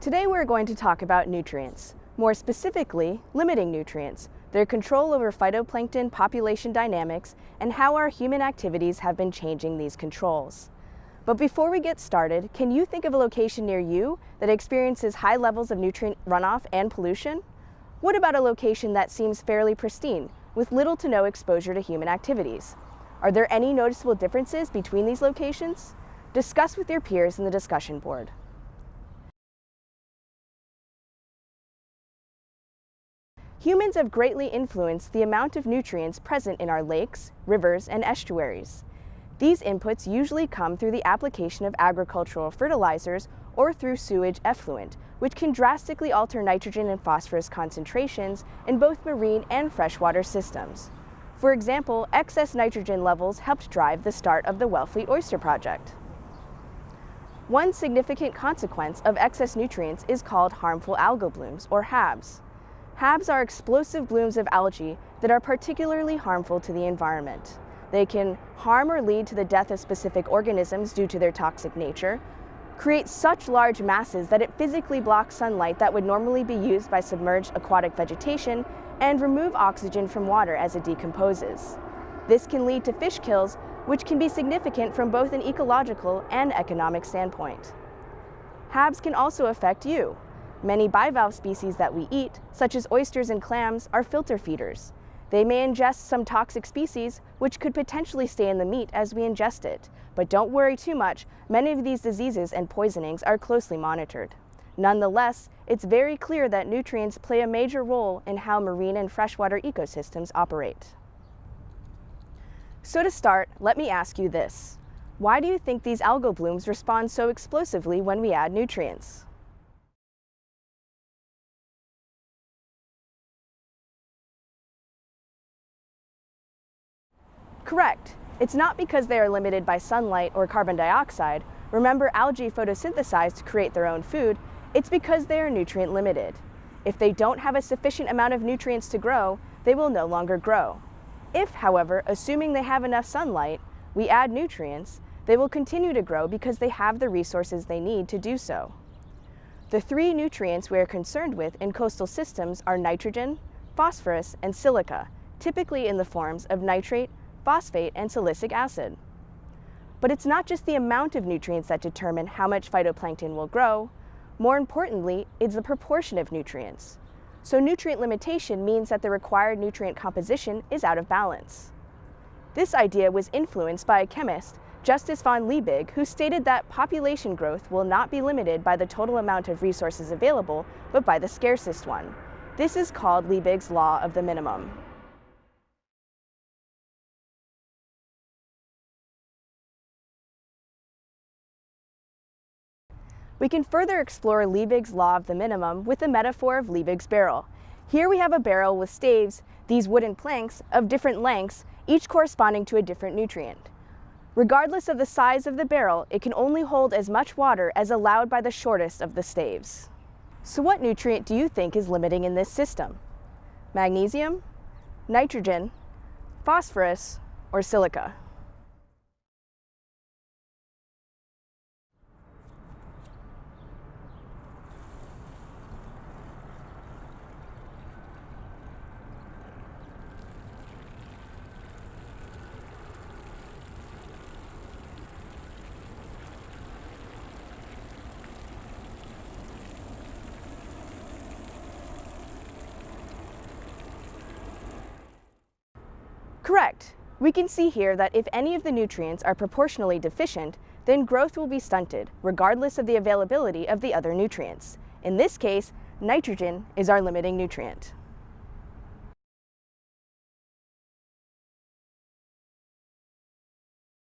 Today we're going to talk about nutrients, more specifically, limiting nutrients, their control over phytoplankton population dynamics, and how our human activities have been changing these controls. But before we get started, can you think of a location near you that experiences high levels of nutrient runoff and pollution? What about a location that seems fairly pristine, with little to no exposure to human activities? Are there any noticeable differences between these locations? Discuss with your peers in the discussion board. Humans have greatly influenced the amount of nutrients present in our lakes, rivers, and estuaries. These inputs usually come through the application of agricultural fertilizers or through sewage effluent, which can drastically alter nitrogen and phosphorus concentrations in both marine and freshwater systems. For example, excess nitrogen levels helped drive the start of the Wellfleet Oyster Project. One significant consequence of excess nutrients is called harmful algal blooms, or HABs. HABs are explosive blooms of algae that are particularly harmful to the environment. They can harm or lead to the death of specific organisms due to their toxic nature, create such large masses that it physically blocks sunlight that would normally be used by submerged aquatic vegetation, and remove oxygen from water as it decomposes. This can lead to fish kills, which can be significant from both an ecological and economic standpoint. HABs can also affect you, Many bivalve species that we eat, such as oysters and clams, are filter feeders. They may ingest some toxic species, which could potentially stay in the meat as we ingest it. But don't worry too much, many of these diseases and poisonings are closely monitored. Nonetheless, it's very clear that nutrients play a major role in how marine and freshwater ecosystems operate. So to start, let me ask you this. Why do you think these algal blooms respond so explosively when we add nutrients? Correct. It's not because they are limited by sunlight or carbon dioxide. Remember, algae photosynthesize to create their own food. It's because they are nutrient limited. If they don't have a sufficient amount of nutrients to grow, they will no longer grow. If, however, assuming they have enough sunlight, we add nutrients, they will continue to grow because they have the resources they need to do so. The three nutrients we are concerned with in coastal systems are nitrogen, phosphorus, and silica, typically in the forms of nitrate, phosphate, and silicic acid. But it's not just the amount of nutrients that determine how much phytoplankton will grow. More importantly, it's the proportion of nutrients. So nutrient limitation means that the required nutrient composition is out of balance. This idea was influenced by a chemist, Justus von Liebig, who stated that population growth will not be limited by the total amount of resources available, but by the scarcest one. This is called Liebig's law of the minimum. We can further explore Liebig's law of the minimum with the metaphor of Liebig's barrel. Here we have a barrel with staves, these wooden planks, of different lengths, each corresponding to a different nutrient. Regardless of the size of the barrel, it can only hold as much water as allowed by the shortest of the staves. So what nutrient do you think is limiting in this system? Magnesium, nitrogen, phosphorus, or silica? Correct. We can see here that if any of the nutrients are proportionally deficient, then growth will be stunted, regardless of the availability of the other nutrients. In this case, nitrogen is our limiting nutrient.